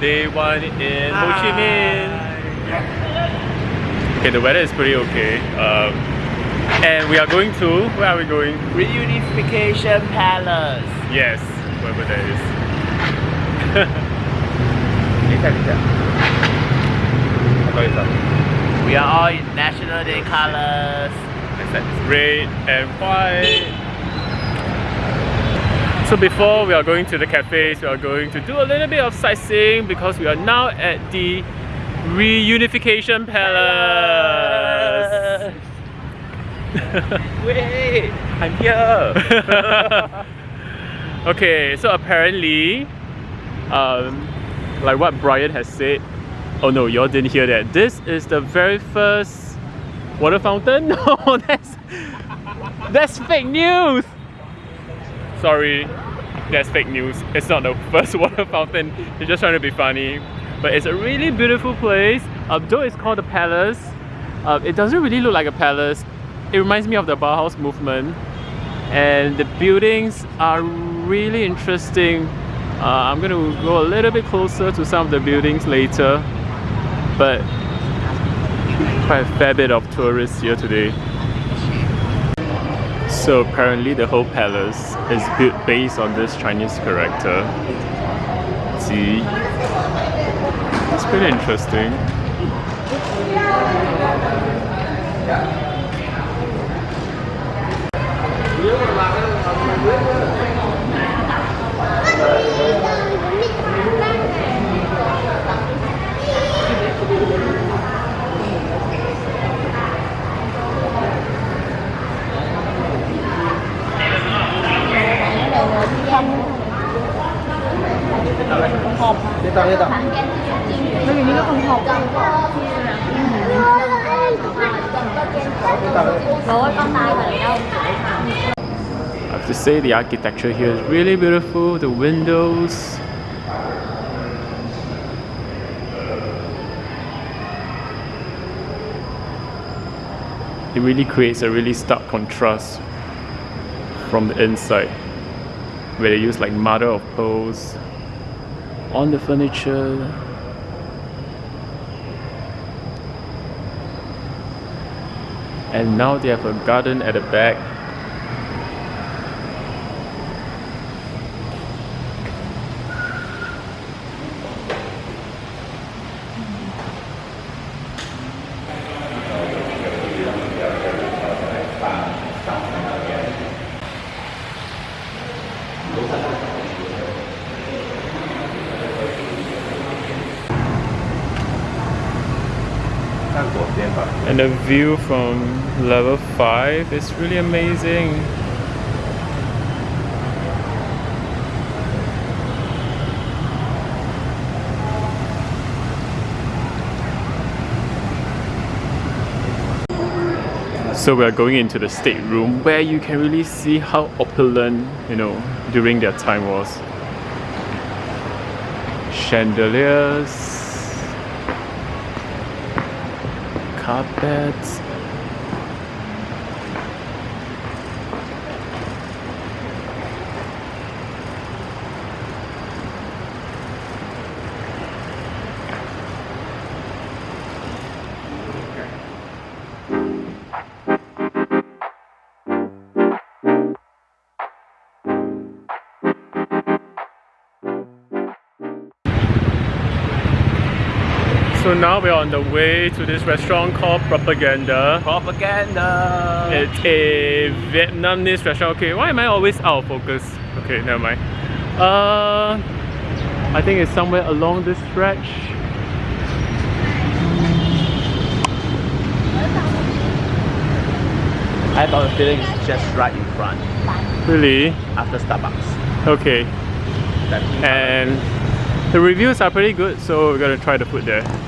Day one in Ho Chi Minh. Okay, the weather is pretty okay. Um, and we are going to, where are we going? Reunification Palace. Yes, wherever that is. we are all in National Day colors. Red and white. So before we are going to the cafes, we are going to do a little bit of sightseeing because we are now at the Reunification Palace. Wait, I'm here. okay, so apparently, um, like what Brian has said, oh no, y'all didn't hear that. This is the very first water fountain. No, that's that's fake news. Sorry, that's fake news. It's not the first water fountain. They're just trying to be funny. But it's a really beautiful place. Um, though it's called a palace, uh, it doesn't really look like a palace. It reminds me of the Bauhaus movement. And the buildings are really interesting. Uh, I'm going to go a little bit closer to some of the buildings later. But quite a fair bit of tourists here today. So apparently the whole palace is built based on this Chinese character. Ji. It's pretty interesting. Đi tao, đi tao. I have to say the architecture here is really beautiful. The windows. It really creates a really stark contrast from the inside where they use like mother of pearls on the furniture and now they have a garden at the back and the view from level 5 is really amazing So we are going into the stateroom where you can really see how opulent, you know, during their time was. Chandeliers, carpets. So now we're on the way to this restaurant called Propaganda. Propaganda. It's a Vietnamese restaurant. Okay, why am I always out of focus? Okay, never mind. Uh, I think it's somewhere along this stretch. I have a feeling it's just right in front Really? after Starbucks. Okay. And the reviews are pretty good, so we're gonna try the food there.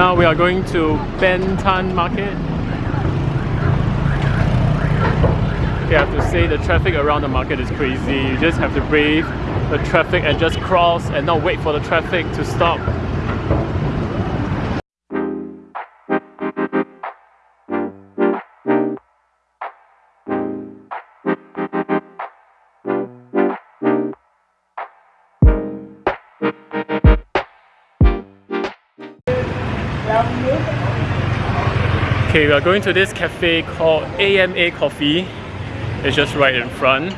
Now we are going to Ben Thanh Market. You have to say the traffic around the market is crazy. You just have to brave the traffic and just cross and not wait for the traffic to stop. Okay, we are going to this cafe called AMA Coffee. It's just right in front.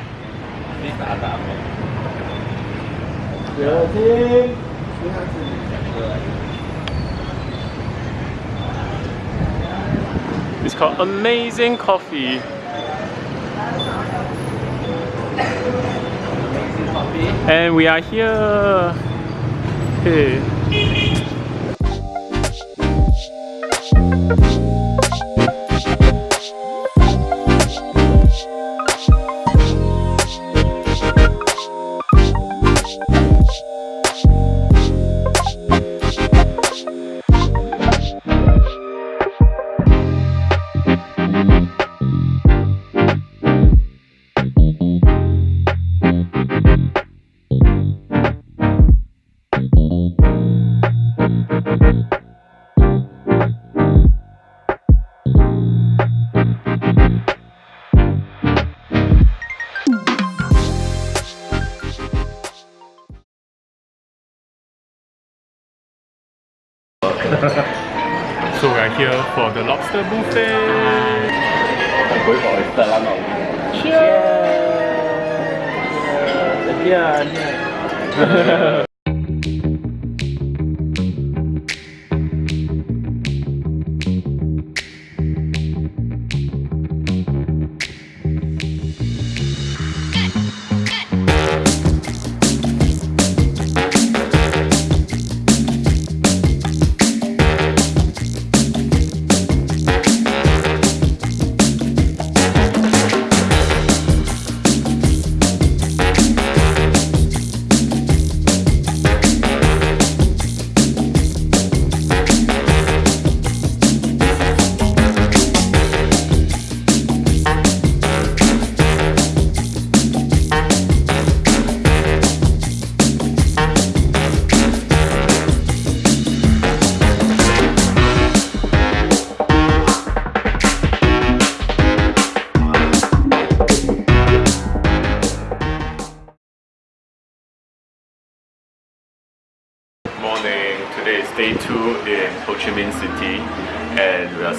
It's called Amazing Coffee. And we are here. Hey. Thank you. so we are here for the lobster buffet. Yeah.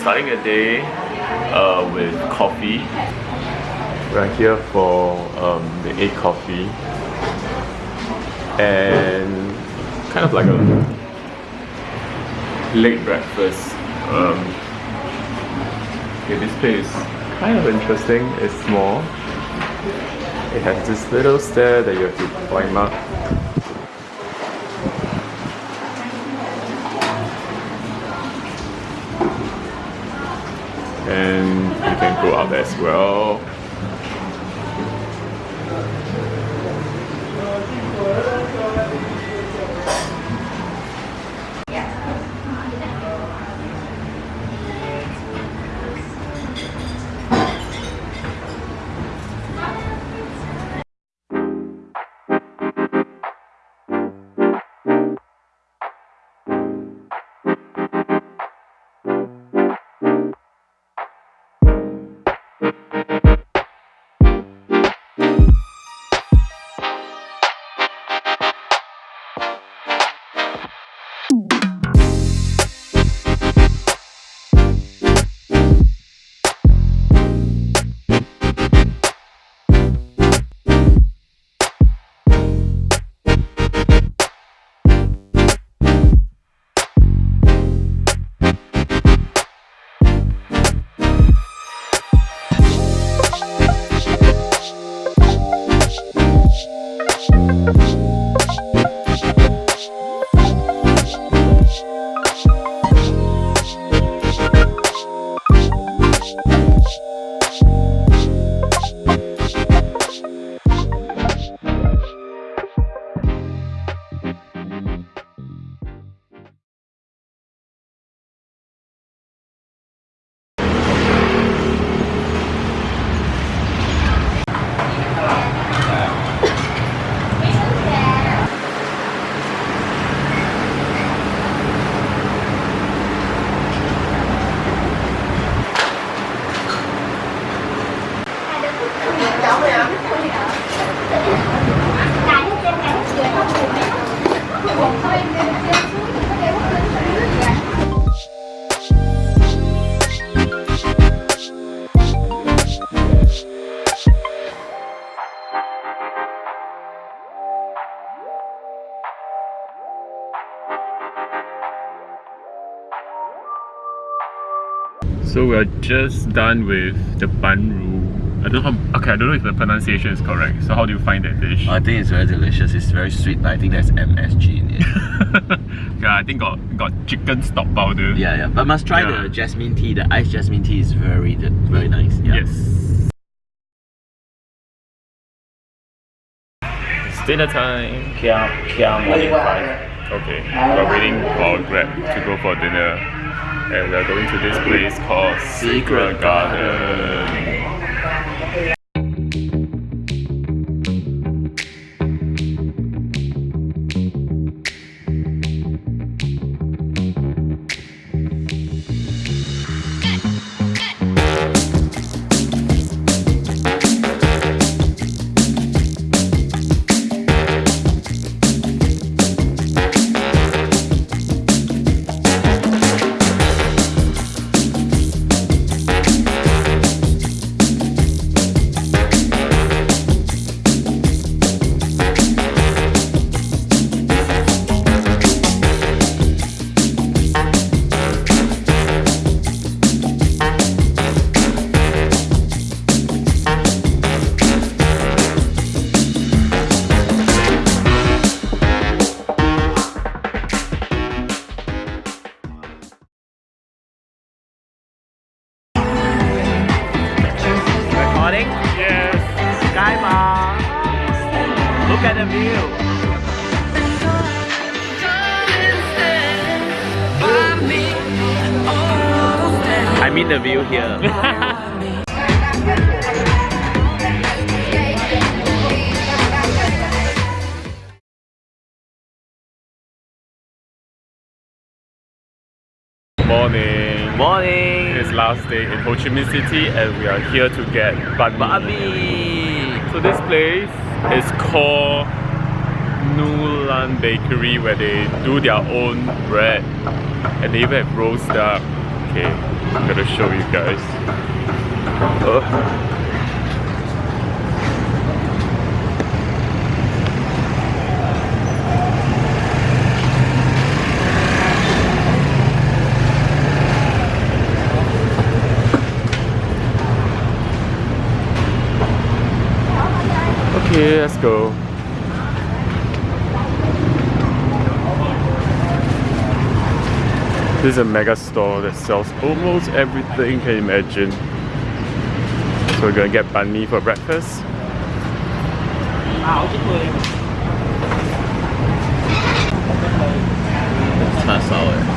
starting a day uh, with coffee. We're here for um, the eight coffee, and kind of like a late breakfast. Um, okay, this place is kind of interesting. It's small. It has this little stair that you have to climb up and you can go So we are just done with the bun room. I don't know how, okay, I don't know if the pronunciation is correct. So how do you find that dish? I think it's very delicious. It's very sweet. But I think there's MSG in it. yeah, I think got got chicken stock powder. yeah, yeah. But must try Yeah. the jasmine tea. The iced jasmine tea is very, very nice. Yeah. Yes. It's dinner time. Kia, Kia morning five. Okay, we're waiting for Grab to go for dinner. And we're going to this place called Secret Garden. At the view. I mean the view here. Morning. Morning. It's last day in Ho Chi Minh City and we are here to get banh mi. Bobby. So this place is called Nhu Lan Bakery where they do their own bread and they even have roast duck. Okay, I'm gonna show you guys. Ugh. Okay, let's go. This is a mega store that sells almost everything you can imagine. So we're gonna get banh mi for breakfast. Not solid.